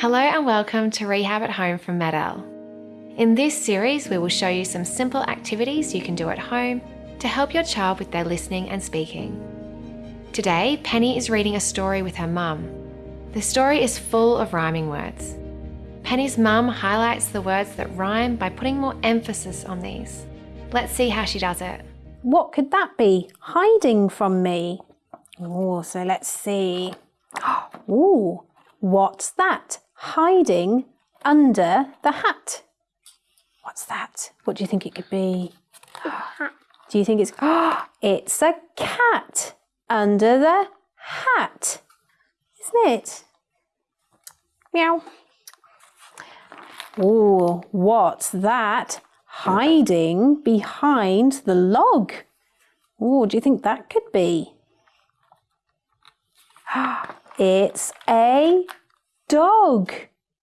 Hello and welcome to Rehab at Home from Med-El. In this series, we will show you some simple activities you can do at home to help your child with their listening and speaking. Today, Penny is reading a story with her mum. The story is full of rhyming words. Penny's mum highlights the words that rhyme by putting more emphasis on these. Let's see how she does it. What could that be? Hiding from me. Oh, so let's see. Ooh, what's that? Hiding under the hat. What's that? What do you think it could be? Do you think it's it's a cat under the hat, isn't it? Meow. Oh, what's that? Hiding behind the log. Oh, do you think that could be? It's a dog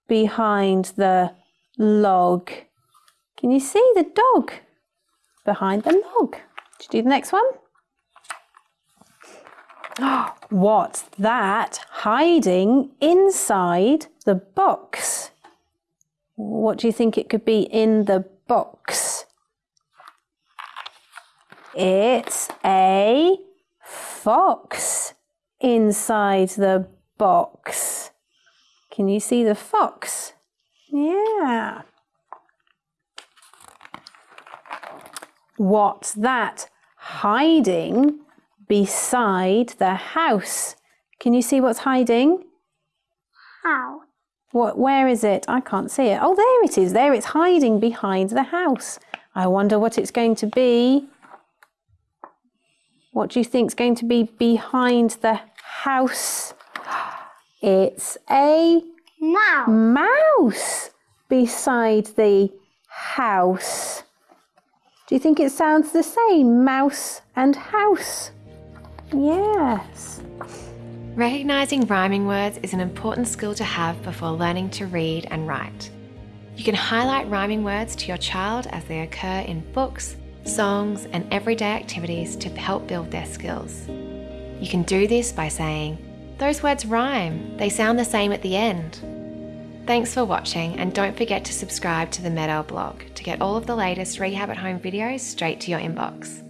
behind the log. Can you see the dog behind the log? Should you do the next one? What's that hiding inside the box? What do you think it could be in the box? It's a fox inside the box. Can you see the fox? Yeah. What's that hiding beside the house? Can you see what's hiding? How? What, where is it? I can't see it. Oh, there it is. There it's hiding behind the house. I wonder what it's going to be. What do you think is going to be behind the house? It's a Now. mouse beside the house. Do you think it sounds the same, mouse and house? Yes. Recognising rhyming words is an important skill to have before learning to read and write. You can highlight rhyming words to your child as they occur in books, songs, and everyday activities to help build their skills. You can do this by saying, Those words rhyme, they sound the same at the end. Thanks for watching, and don't forget to subscribe to the Med-El blog to get all of the latest Rehab at Home videos straight to your inbox.